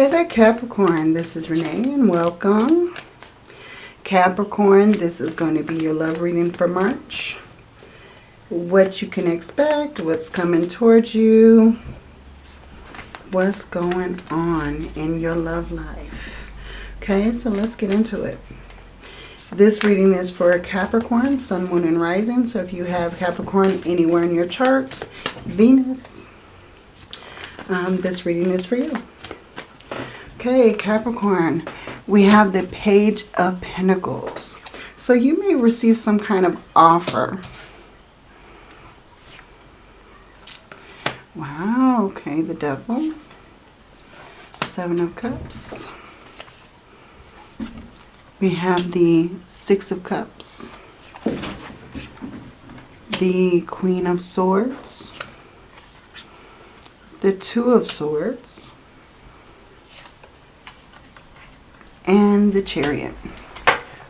Hey there, Capricorn. This is Renee and welcome. Capricorn, this is going to be your love reading for March. What you can expect, what's coming towards you, what's going on in your love life. Okay, so let's get into it. This reading is for Capricorn, Sun, Moon, and Rising. So if you have Capricorn anywhere in your chart, Venus, um, this reading is for you. Okay, Capricorn, we have the Page of Pentacles. So you may receive some kind of offer. Wow, okay, the Devil. Seven of Cups. We have the Six of Cups. The Queen of Swords. The Two of Swords and the chariot.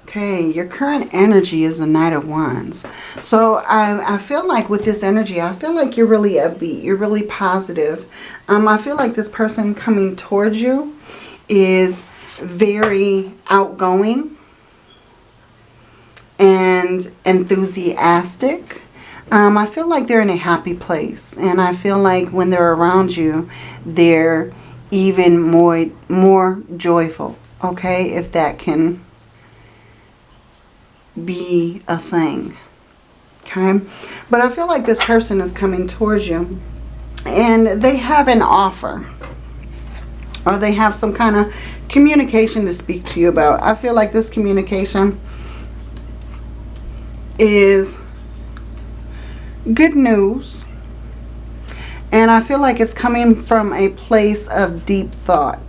Okay, your current energy is the Knight of Wands. So I, I feel like with this energy, I feel like you're really upbeat. You're really positive. Um, I feel like this person coming towards you is very outgoing and enthusiastic. Um, I feel like they're in a happy place. And I feel like when they're around you, they're even more, more joyful okay, if that can be a thing, okay? But I feel like this person is coming towards you and they have an offer or they have some kind of communication to speak to you about. I feel like this communication is good news and I feel like it's coming from a place of deep thought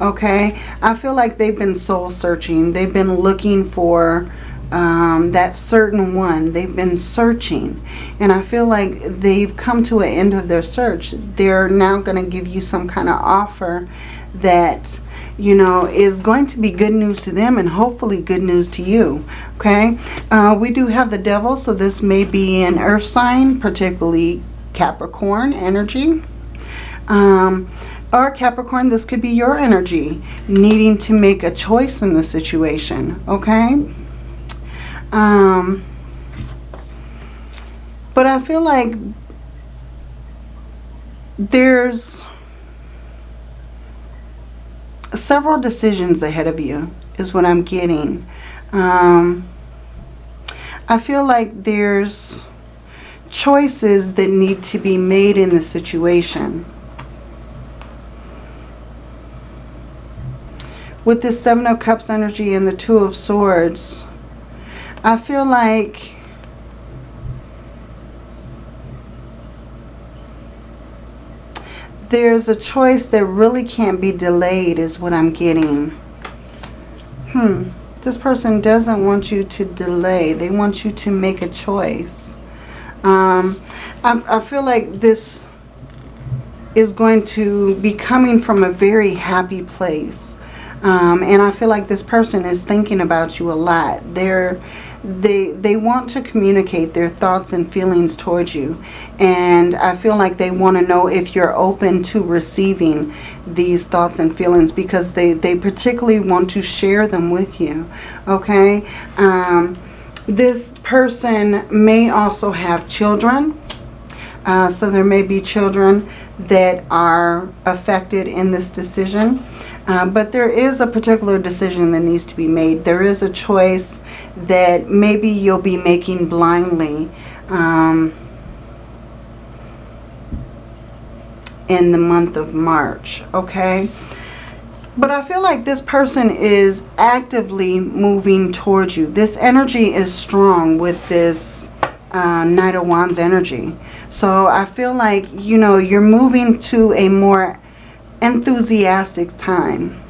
okay? I feel like they've been soul searching. They've been looking for um, that certain one. They've been searching. And i feel like they've come to an end of their search. They're now going to give you some kind of offer that you know is going to be good news to them and hopefully good news to you okay? Uh, we do have the devil so this may be an earth sign particularly capricorn energy. Um, or Capricorn, this could be your energy needing to make a choice in the situation, okay? Um, but I feel like there's several decisions ahead of you is what I'm getting. Um, I feel like there's choices that need to be made in the situation. With this Seven of Cups energy and the Two of Swords, I feel like there's a choice that really can't be delayed is what I'm getting. Hmm. This person doesn't want you to delay. They want you to make a choice. Um, I, I feel like this is going to be coming from a very happy place. Um, and I feel like this person is thinking about you a lot. They're, they, they want to communicate their thoughts and feelings towards you. And I feel like they want to know if you're open to receiving these thoughts and feelings because they, they particularly want to share them with you. Okay? Um, this person may also have children. Uh, so there may be children that are affected in this decision. Uh, but there is a particular decision that needs to be made. There is a choice that maybe you'll be making blindly um, in the month of March, okay? But I feel like this person is actively moving towards you. This energy is strong with this uh, Knight of Wands energy. So I feel like, you know, you're moving to a more enthusiastic time.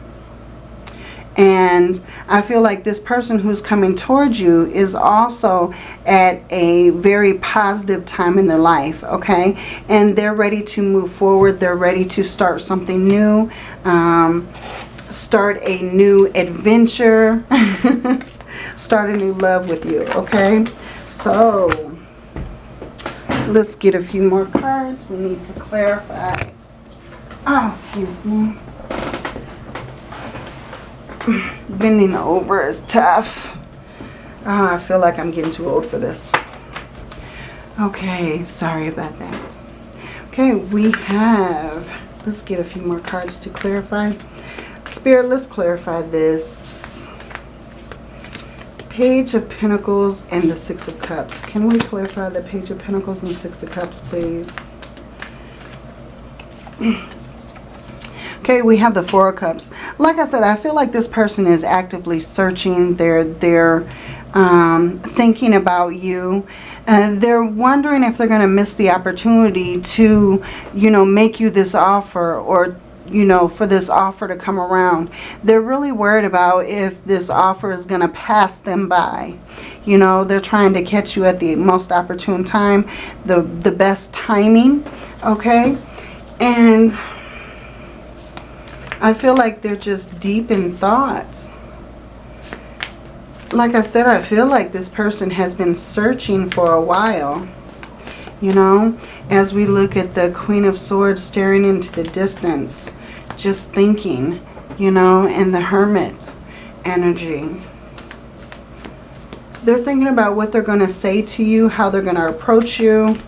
And I feel like this person who's coming towards you is also at a very positive time in their life, okay? And they're ready to move forward. They're ready to start something new, um, start a new adventure, start a new love with you, okay? So, let's get a few more cards. We need to clarify Oh, excuse me. Bending over is tough. Oh, I feel like I'm getting too old for this. Okay, sorry about that. Okay, we have, let's get a few more cards to clarify. Spirit, let's clarify this. Page of Pentacles and the Six of Cups. Can we clarify the Page of Pentacles and Six of Cups, please? Okay, we have the Four of Cups. Like I said, I feel like this person is actively searching. They're, they're um, thinking about you. Uh, they're wondering if they're going to miss the opportunity to, you know, make you this offer or you know, for this offer to come around. They're really worried about if this offer is going to pass them by. You know, they're trying to catch you at the most opportune time, the, the best timing, okay? And I feel like they're just deep in thought. Like I said, I feel like this person has been searching for a while. You know, as we look at the Queen of Swords staring into the distance, just thinking, you know, and the Hermit energy. They're thinking about what they're going to say to you, how they're going to approach you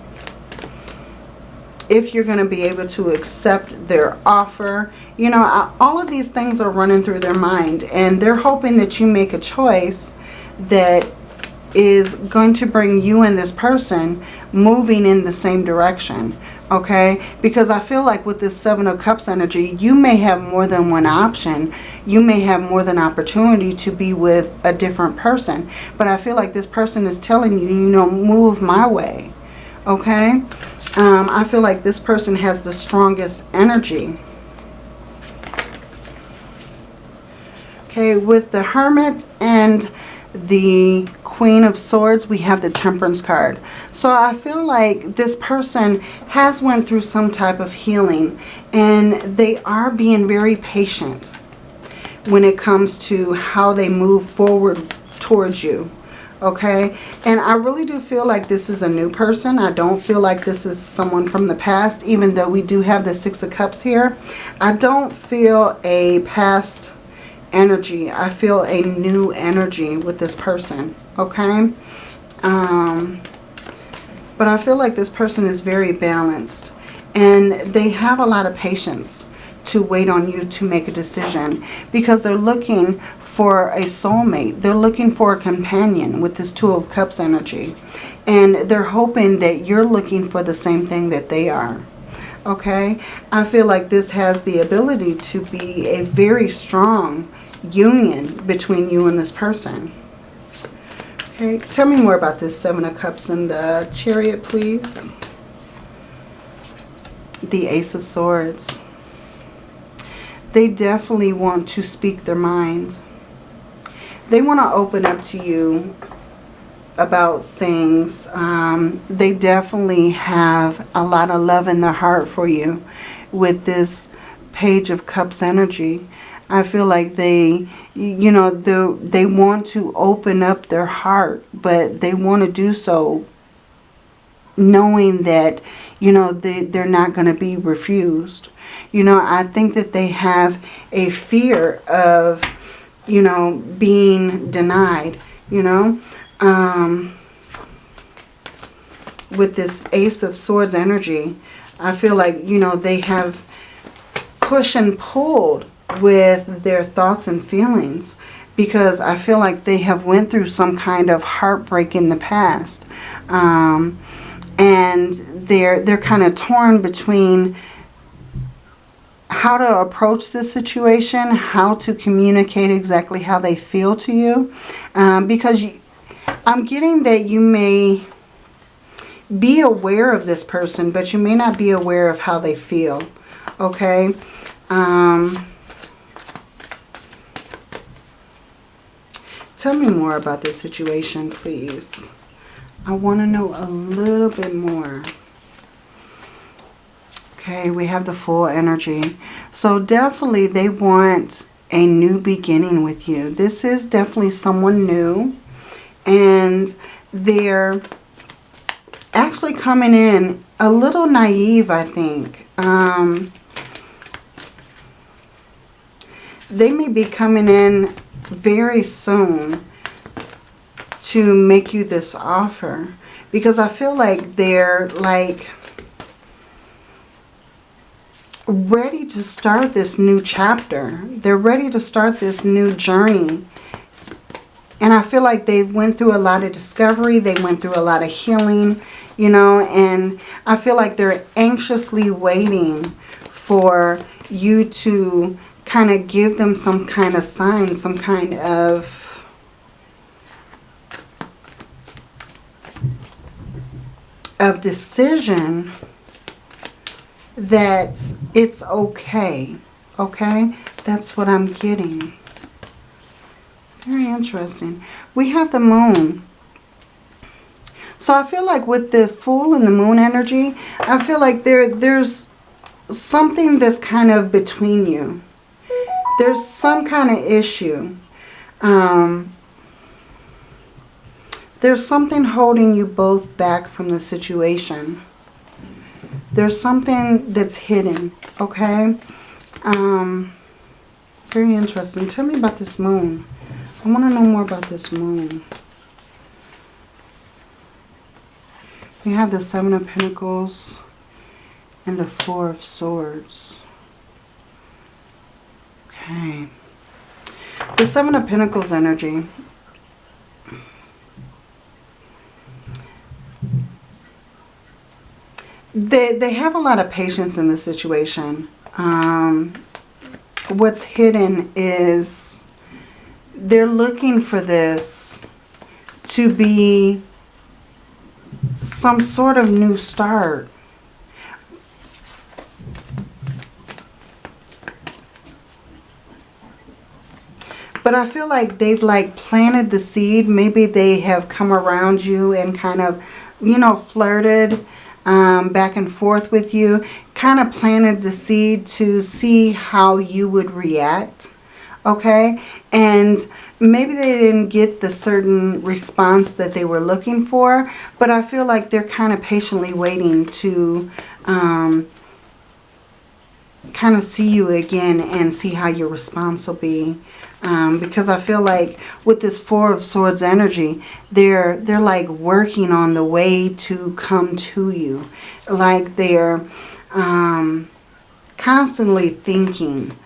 if you're going to be able to accept their offer. You know, all of these things are running through their mind and they're hoping that you make a choice that is going to bring you and this person moving in the same direction. Okay, because I feel like with this Seven of Cups energy, you may have more than one option. You may have more than opportunity to be with a different person. But I feel like this person is telling you, you know, move my way. Okay, um, I feel like this person has the strongest energy. Okay, with the Hermit and the Queen of Swords, we have the Temperance card. So I feel like this person has went through some type of healing and they are being very patient when it comes to how they move forward towards you okay? And i really do feel like this is a new person. I don't feel like this is someone from the past even though we do have the six of cups here. I don't feel a past energy i feel a new energy with this person okay um but i feel like this person is very balanced and they have a lot of patience to wait on you to make a decision because they're looking for a soulmate. They're looking for a companion with this Two of Cups energy. And they're hoping that you're looking for the same thing that they are. Okay? I feel like this has the ability to be a very strong union between you and this person. Okay, tell me more about this Seven of Cups and the Chariot, please. The Ace of Swords. They definitely want to speak their mind they want to open up to you about things. Um, they definitely have a lot of love in their heart for you with this Page of Cups energy. I feel like they, you know, they, they want to open up their heart, but they want to do so knowing that, you know, they, they're not going to be refused. You know, I think that they have a fear of you know, being denied, you know. Um, with this Ace of Swords energy, I feel like, you know, they have pushed and pulled with their thoughts and feelings because I feel like they have went through some kind of heartbreak in the past. Um, and they're, they're kind of torn between how to approach this situation, how to communicate exactly how they feel to you. Um, because you, I'm getting that you may be aware of this person, but you may not be aware of how they feel. Okay? Um, tell me more about this situation, please. I want to know a little bit more. Okay, we have the Fool energy. So definitely they want a new beginning with you. This is definitely someone new. And they're actually coming in a little naive, I think. Um, they may be coming in very soon to make you this offer. Because I feel like they're like ready to start this new chapter. They're ready to start this new journey. And I feel like they went through a lot of discovery. They went through a lot of healing, you know. And I feel like they're anxiously waiting for you to kind of give them some kind of sign, some kind of of decision that it's okay. Okay? That's what I'm getting. Very interesting. We have the moon. So I feel like with the Fool and the Moon energy, I feel like there there's something that's kind of between you. There's some kind of issue. Um, there's something holding you both back from the situation. There's something that's hidden, okay? Um, very interesting. Tell me about this moon. I want to know more about this moon. We have the Seven of Pentacles and the Four of Swords. Okay. The Seven of Pentacles energy. They, they have a lot of patience in the situation. Um, what's hidden is they're looking for this to be some sort of new start. But I feel like they've like planted the seed. Maybe they have come around you and kind of, you know, flirted um, back and forth with you. Kind of planted the seed to see how you would react. Okay? And maybe they didn't get the certain response that they were looking for. But I feel like they're kind of patiently waiting to... Um, kind of see you again and see how your response will be. Um, because I feel like with this Four of Swords energy, they're, they're like working on the way to come to you. Like they're um, constantly thinking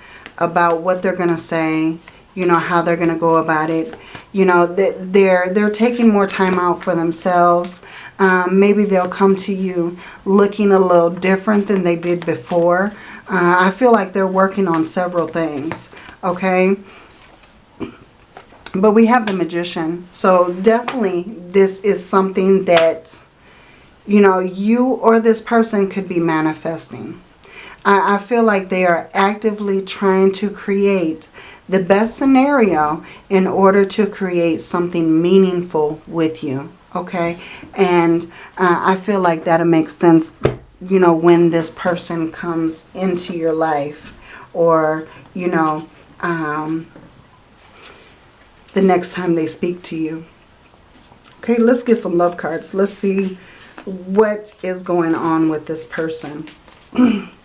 about what they're going to say, you know, how they're going to go about it. You know, they're, they're taking more time out for themselves. Um, maybe they'll come to you looking a little different than they did before. Uh, I feel like they're working on several things, okay? But we have the Magician. So definitely this is something that, you know, you or this person could be manifesting. I, I feel like they are actively trying to create the best scenario in order to create something meaningful with you. Okay. And uh, I feel like that'll make sense you know, when this person comes into your life or, you know, um, the next time they speak to you. Okay, let's get some love cards. Let's see what is going on with this person.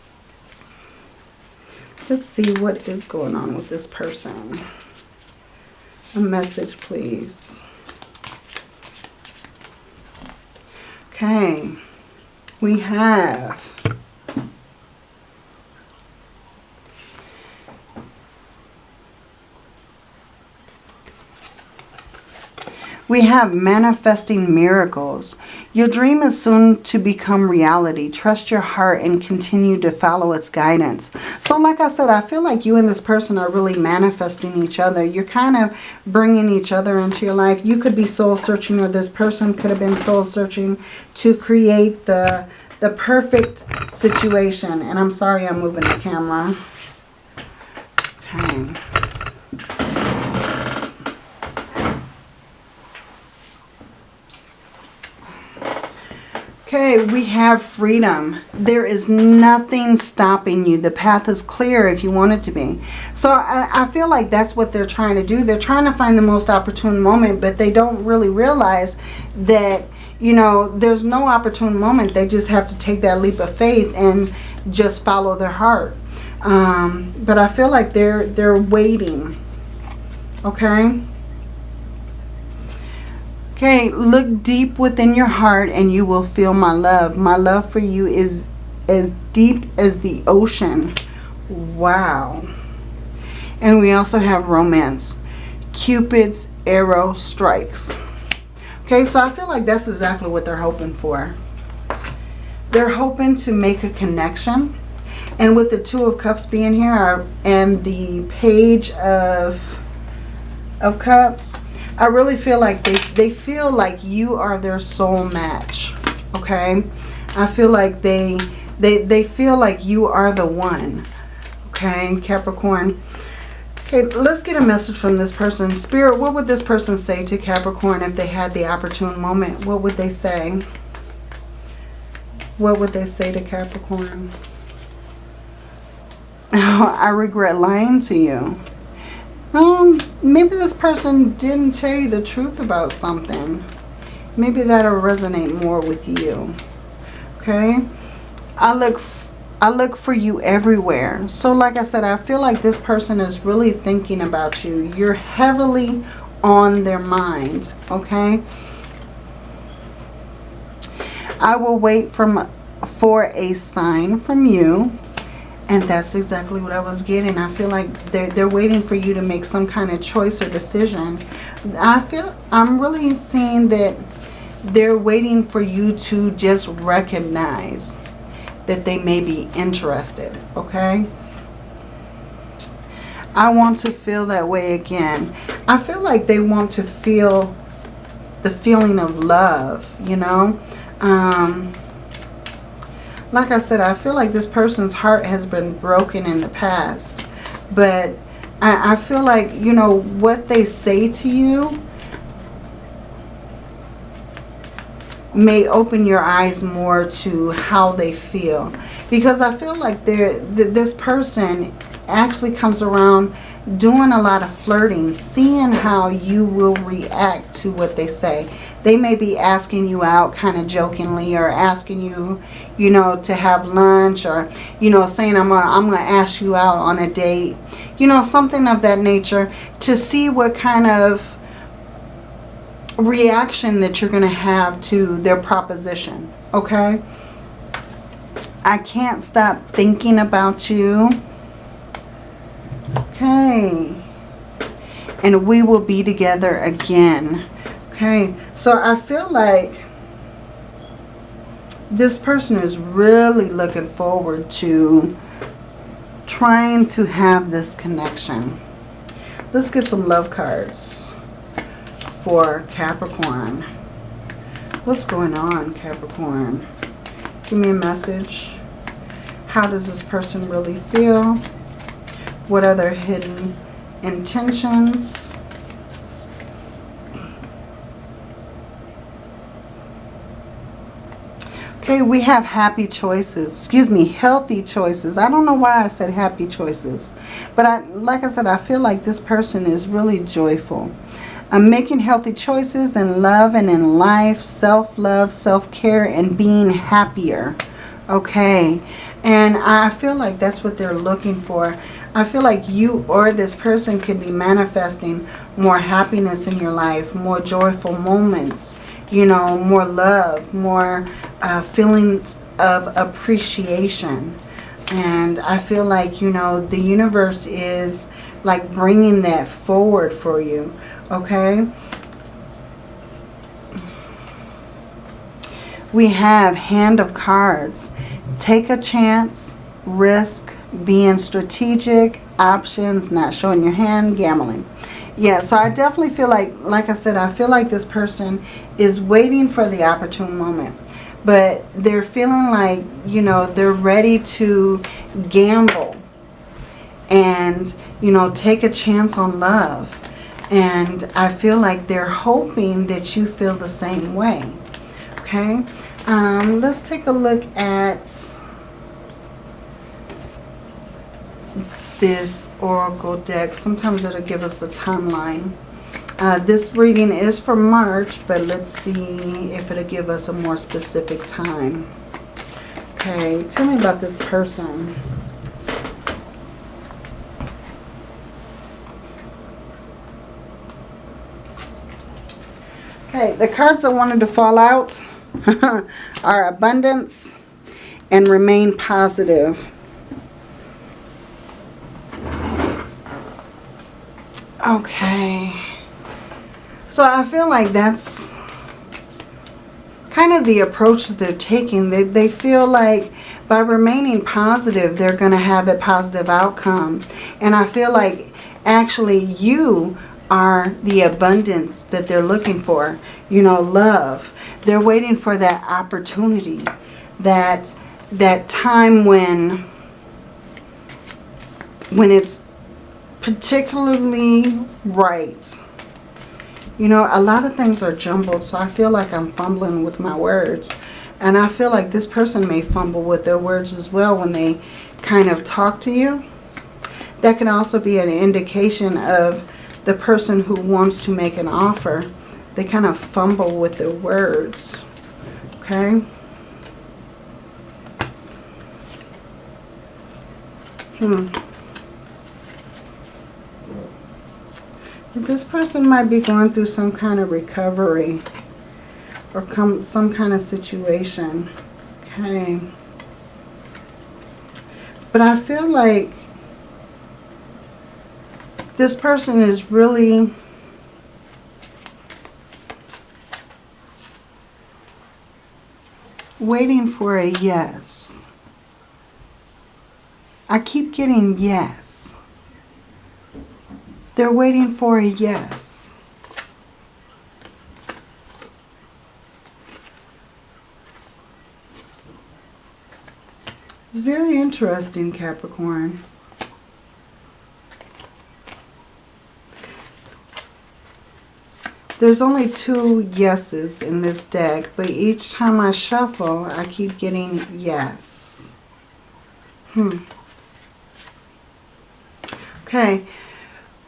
let's see what is going on with this person. A message, please. Okay we have We have manifesting miracles. Your dream is soon to become reality. Trust your heart and continue to follow its guidance. So like I said, I feel like you and this person are really manifesting each other. You're kind of bringing each other into your life. You could be soul searching or this person could have been soul searching to create the, the perfect situation. And I'm sorry I'm moving the camera. Okay. Okay, we have freedom. There is nothing stopping you. The path is clear if you want it to be. So I, I, feel like that's what they're trying to do. They're trying to find the most opportune moment, but they don't really realize that, you know, there's no opportune moment. They just have to take that leap of faith and just follow their heart. Um, but I feel like they're they're waiting. Okay. Okay, look deep within your heart and you will feel my love. My love for you is as deep as the ocean. Wow. And we also have romance. Cupid's arrow strikes. Okay, so I feel like that's exactly what they're hoping for. They're hoping to make a connection. And with the Two of Cups being here and the Page of, of Cups, I really feel like they, they feel like you are their soul match. Okay? I feel like they, they, they feel like you are the one. Okay, Capricorn. Okay, let's get a message from this person. Spirit, what would this person say to Capricorn if they had the opportune moment? What would they say? What would they say to Capricorn? I regret lying to you. Um, maybe this person didn't tell you the truth about something. Maybe that'll resonate more with you. Okay? I look I look for you everywhere. So like I said, I feel like this person is really thinking about you. You're heavily on their mind, okay? I will wait from, for a sign from you. And that's exactly what I was getting. I feel like they're, they're waiting for you to make some kind of choice or decision. I feel, I'm really seeing that they're waiting for you to just recognize that they may be interested, okay? I want to feel that way again. I feel like they want to feel the feeling of love, you know? Um, like I said, I feel like this person's heart has been broken in the past. But I, I feel like, you know, what they say to you may open your eyes more to how they feel. Because I feel like th this person actually comes around doing a lot of flirting, seeing how you will react to what they say. They may be asking you out kind of jokingly or asking you, you know, to have lunch or, you know, saying I'm gonna, I'm gonna ask you out on a date. You know, something of that nature to see what kind of reaction that you're going to have to their proposition. Okay? I can't stop thinking about you. Okay. And we will be together again. Okay. So I feel like this person is really looking forward to trying to have this connection. Let's get some love cards for Capricorn. What's going on, Capricorn? Give me a message. How does this person really feel? What are their hidden intentions? Okay, we have happy choices. Excuse me, healthy choices. I don't know why I said happy choices. But I, like I said, I feel like this person is really joyful. I'm making healthy choices in love and in life, self-love, self-care, and being happier. Okay. And I feel like that's what they're looking for. I feel like you or this person could be manifesting more happiness in your life, more joyful moments, you know, more love, more uh, feelings of appreciation. And I feel like, you know, the universe is like bringing that forward for you okay? We have Hand of Cards. Take a chance, risk, being strategic, options, not showing your hand, gambling. Yeah, so I definitely feel like, like I said, I feel like this person is waiting for the opportune moment. But they're feeling like, you know, they're ready to gamble and, you know, take a chance on love. And I feel like they're hoping that you feel the same way. Okay. Um, let's take a look at this oracle deck. Sometimes it'll give us a timeline. Uh, this reading is for March, but let's see if it'll give us a more specific time. Okay, tell me about this person. Okay, the cards that wanted to fall out are abundance and remain positive. Okay. So I feel like that's kind of the approach that they're taking. They, they feel like by remaining positive, they're going to have a positive outcome. And I feel like actually you are the abundance that they're looking for. You know, love. They're waiting for that opportunity. That, that time when, when it's particularly right. You know, a lot of things are jumbled, so I feel like I'm fumbling with my words. And I feel like this person may fumble with their words as well when they kind of talk to you. That can also be an indication of the person who wants to make an offer. They kind of fumble with their words. Okay? Hmm. This person might be going through some kind of recovery or come some kind of situation. Okay. But I feel like this person is really waiting for a yes. I keep getting yes. They're waiting for a yes. It's very interesting, Capricorn. There's only two yeses in this deck, but each time I shuffle, I keep getting yes. Hmm. Okay.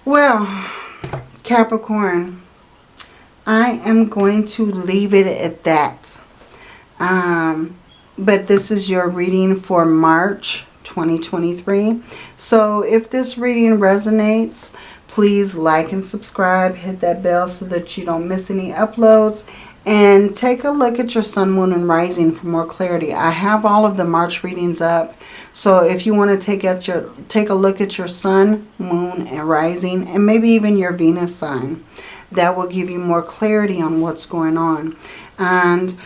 Well, Capricorn, I am going to leave it at that. Um, but this is your reading for March 2023. So if this reading resonates, please like and subscribe. Hit that bell so that you don't miss any uploads. And take a look at your sun, moon, and rising for more clarity. I have all of the March readings up. So if you want to take at your take a look at your sun, moon, and rising, and maybe even your Venus sign, that will give you more clarity on what's going on. And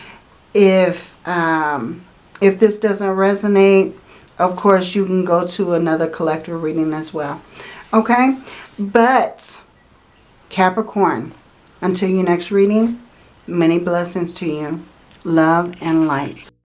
if um, if this doesn't resonate, of course you can go to another collective reading as well. Okay, but Capricorn, until your next reading, many blessings to you. Love and light.